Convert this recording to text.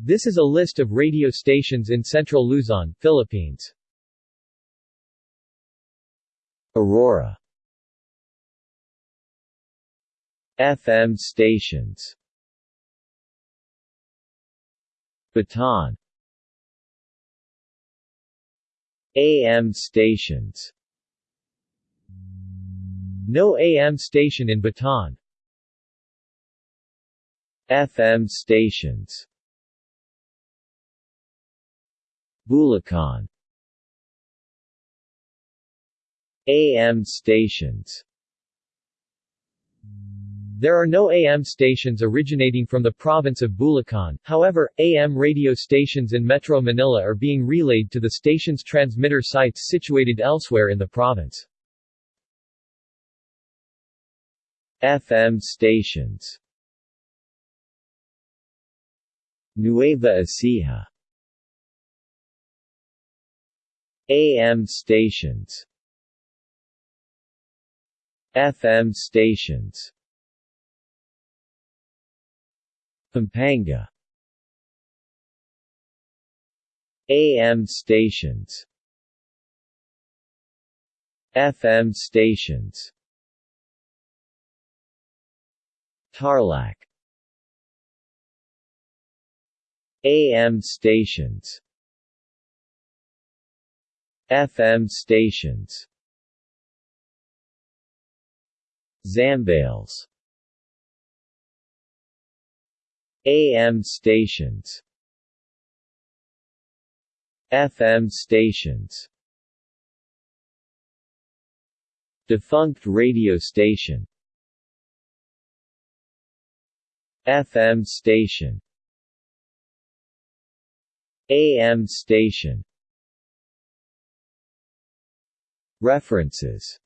This is a list of radio stations in Central Luzon, Philippines. Aurora. FM stations. Bataan. AM stations. No AM station in Bataan. FM stations Bulacan. AM stations. There are no AM stations originating from the province of Bulacan, however, AM radio stations in Metro Manila are being relayed to the station's transmitter sites situated elsewhere in the province. FM stations. Nueva Ecija AM stations. FM stations. Pampanga. AM stations. FM stations. Tarlac. AM stations FM stations. Zambales AM stations. FM stations. Defunct radio station. FM station. AM station References